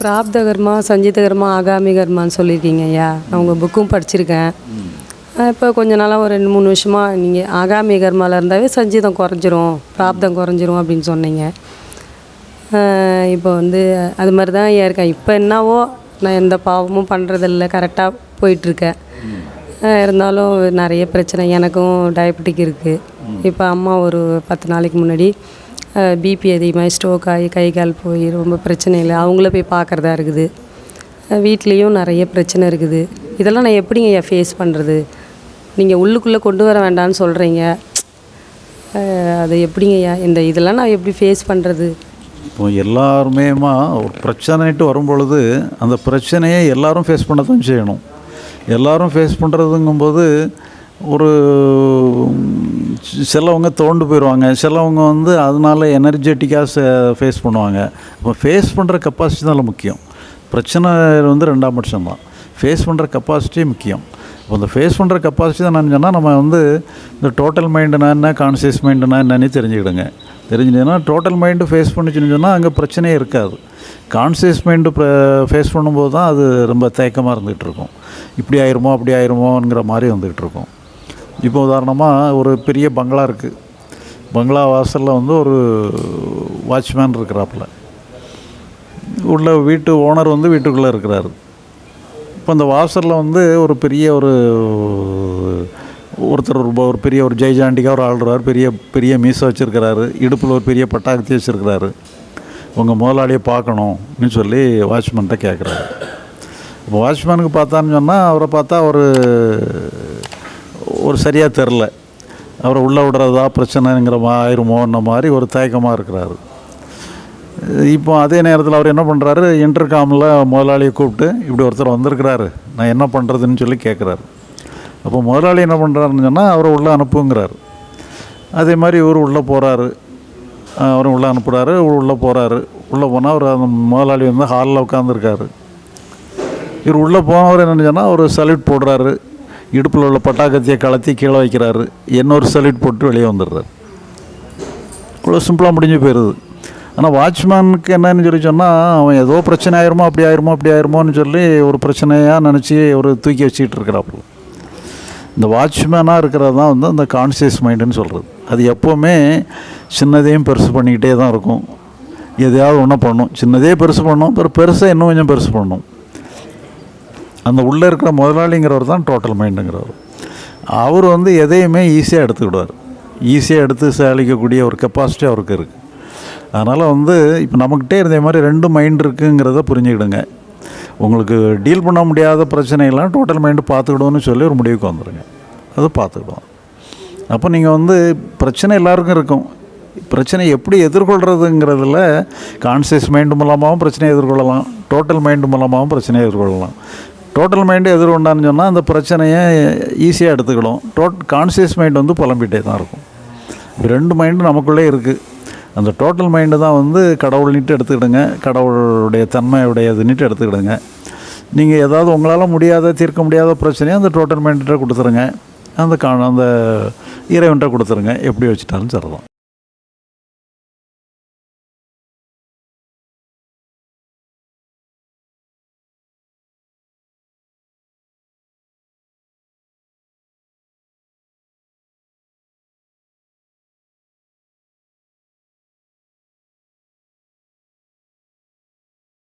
பிராப்த கர்மா சஞ்சித கர்மா ஆகாமி கர்மான்னு சொல்லியிருக்கீங்க ஐயா. நான் உங்கள் புக்கும் படிச்சிருக்கேன் இப்போ கொஞ்ச நாளாக ஒரு ரெண்டு மூணு வருஷமாக நீங்கள் ஆகாமி கர்மாவில் இருந்தாவே சஞ்சிதம் குறைஞ்சிரும் பிராப்தம் குறைஞ்சிரும் அப்படின்னு சொன்னீங்க. இப்போ வந்து அது மாதிரி தான் ஐயா இருக்கேன். இப்போ என்னவோ நான் எந்த பாவமும் பண்ணுறதில்ல கரெக்டாக போயிட்டுருக்கேன். இருந்தாலும் நிறைய பிரச்சனை எனக்கும் டயபெட்டிக் இருக்குது இப்போ அம்மா ஒரு பத்து நாளைக்கு முன்னாடி பிபி அதிகமாக ஸ்ட்ரோக் ஆகி கை கால் போய் ரொம்ப பிரச்சனை இல்லை. அவங்கள போய் பார்க்குறதா இருக்குது. வீட்லேயும் நிறைய பிரச்சனை இருக்குது. இதெல்லாம் நான் எப்படிங்க ஐயா ஃபேஸ் பண்ணுறது நீங்கள் உள்ளுக்குள்ளே கொண்டு வர வேண்டாம்னு சொல்கிறீங்க அது எப்படிங்க ஐயா? இந்த இதெல்லாம் நான் எப்படி ஃபேஸ் பண்ணுறது இப்போ எல்லாருமேமா ஒரு பிரச்சனைட்டு வரும்பொழுது அந்த பிரச்சனையை எல்லாரும் ஃபேஸ் பண்ண தான் செய்யணும். எல்லாரும் ஃபேஸ் பண்ணுறதுங்கும்போது ஒரு சிலவங்க தோண்டு போயிடுவாங்க சிலவங்க வந்து அதனால எனர்ஜெட்டிக்காக ஃபேஸ் பண்ணுவாங்க. இப்போ ஃபேஸ் பண்ணுற கெப்பாசிட்டி தான் முக்கியம். பிரச்சனை வந்து ரெண்டாம் பட்சம் தான் ஃபேஸ் பண்ணுற கெப்பாசிட்டி முக்கியம். இப்போ இந்த ஃபேஸ் பண்ணுற கெப்பாசிட்டி தான் நினச்சோன்னா சொன்னால் நம்ம வந்து இந்த டோட்டல் மைண்டுனா என்ன கான்சியஸ் மைண்டுனா என்னன்னு தெரிஞ்சுக்கிடுங்க. தெரிஞ்சுன்னா டோட்டல் மைண்டு ஃபேஸ் பண்ணிச்சுன்னு சொன்னால் அங்கே பிரச்சனையே இருக்காது. கான்சியஸ் மைண்டு ஃபேஸ் பண்ணும்போது தான் அது ரொம்ப தேக்கமாக இருந்துகிட்ருக்கும் இப்படி ஆயிருமோ அப்படி ஆயிருமோங்கிற மாதிரி வந்துக்கிட்டு இருக்கும். இப்போ உதாரணமாக ஒரு பெரிய பங்களா இருக்குது பங்களா வாசலில் வந்து ஒரு வாட்ச்மேன் இருக்கிறாப்புல. உள்ள வீட்டு ஓனர் வந்து வீட்டுக்குள்ளே இருக்கிறாரு. இப்போ அந்த வாசலில் வந்து ஒரு பெரிய ஒரு ஒருத்தர் ஒரு ஒரு பெரிய ஒரு ஜெய்ஜாண்டிக்காக ஒரு ஆள்றாரு பெரிய பெரிய மீசை வச்சுருக்கிறாரு. இடுப்பில் ஒரு பெரிய பட்டாக்கத்தி வச்சுருக்கிறாரு. உங்கள் முதலாளியை பார்க்கணும்னு சொல்லி வாட்ச்மேன்கிட்ட கேட்குறாரு இப்போ வாட்ச்மேனுக்கு பார்த்தான்னு சொன்னால் அவரை பார்த்தா ஒரு ஒரு சரியாக தெரில. அவரை உள்ளே விடுறதா பிரச்சனைங்கிற ஆயிருமோன்ன மாதிரி ஒரு தயக்கமாக இருக்கிறாரு. இப்போ அதே நேரத்தில் அவர் என்ன பண்ணுறாரு இன்டர்காமில் முதலாளியை கூப்பிட்டு இப்படி ஒருத்தர் வந்திருக்கிறாரு. நான் என்ன பண்ணுறதுன்னு சொல்லி கேட்குறாரு அப்போ முதலாளி என்ன பண்ணுறாருன்னு சொன்னால் அவரை உள்ளே அனுப்புங்கிறாரு. அதே மாதிரி இவர் உள்ளே போகிறாரு அவர் உள்ளே அனுப்புகிறாரு உள்ளே போகிறாரு உள்ளே போனால் அவர் அந்த முதலாளி வந்து ஹாலில் உட்காந்துருக்காரு இவர் உள்ளே போனவர் என்ன சொன்னால் அவர் சல்யூட் போடுறாரு. இடுப்பில் உள்ள பட்டாக்கத்தியை கலத்தி கீழே வைக்கிறாரு. இன்னொரு சல்யூட் போட்டு வெளியே வந்துடுறாரு. இவ்வளோ சிம்பிளாக முடிஞ்சு போயிடுது ஆனால் வாட்ச்மேனுக்கு என்னன்னு சொல்லி சொன்னால் அவன் ஏதோ பிரச்சனை ஆயிருமோ அப்படி ஆயிருமோ அப்படி ஆயிருமோன்னு சொல்லி ஒரு பிரச்சனையாக நினச்சி ஒரு தூக்கி வச்சுக்கிட்டு இருக்கிறாப்புல இந்த வாட்ச்மேனாக இருக்கிறது தான் வந்து அந்த கான்சியஸ் மைண்டுன்னு சொல்கிறது அது எப்போவுமே சின்னதையும் பெருசு பண்ணிக்கிட்டே தான் இருக்கும். எதையாவது ஒன்றும் பண்ணும். சின்னதே பெருசு பண்ணும் அப்புறம் பெருசாக இன்னும் கொஞ்சம் பெருசு பண்ணும். அந்த உள்ளே இருக்கிற முதலாளிங்கிறவர் தான் டோட்டல் மைண்டுங்கிறவர் அவர் வந்து எதையுமே ஈஸியாக எடுத்துக்கிடுவார். ஈஸியாக எடுத்து சாலிக்கக்கூடிய ஒரு கெப்பாசிட்டி அவருக்கு இருக்குது அதனால் வந்து இப்போ நம்மக்கிட்டே இருந்த மாதிரி ரெண்டு மைண்ட் இருக்குங்கிறத புரிஞ்சுக்கிடுங்க. உங்களுக்கு டீல் பண்ண முடியாத பிரச்சனைகள்லாம் டோட்டல் மைண்டு பார்த்துக்கிடுவோன்னு சொல்லி ஒரு முடிவுக்கு வந்துடுங்க அது பார்த்துக்கிடுவோம். அப்போ நீங்கள் வந்து பிரச்சனை எல்லாருக்கும் இருக்கும். பிரச்சனை எப்படி எதிர்கொள்கிறதுங்கிறதுல கான்சியஸ் மைண்டு மூலமாகவும் பிரச்சனையை எதிர்கொள்ளலாம். டோட்டல் மைண்டு மூலமாகவும் பிரச்சனையை எதிர்கொள்ளலாம். டோட்டல் மைண்டு எதிர் உண்டான்னு சொன்னால் அந்த பிரச்சனையை ஈஸியாக எடுத்துக்கிடும் டோட் கான்சியஸ் மைண்ட் வந்து புலம்பிகிட்டே தான் இருக்கும். ரெண்டு மைண்டு நமக்குள்ளே இருக்குது அந்த டோட்டல் மைண்டு தான் வந்து கடவுள்னிட்டு எடுத்துக்கிடுங்க. கடவுளுடைய தன்மையுடையதுன்னுட்டு எடுத்துக்கிடுங்க. நீங்கள் ஏதாவது உங்களால் முடியாத தீர்க்க முடியாத பிரச்சனையை அந்த டோட்டல் மைண்ட்ட கொடுத்துருங்க. அந்த கா அந்த இறைவன்கிட்ட கொடுத்துருங்க. எப்படி வச்சுட்டாலும் சரிதான்.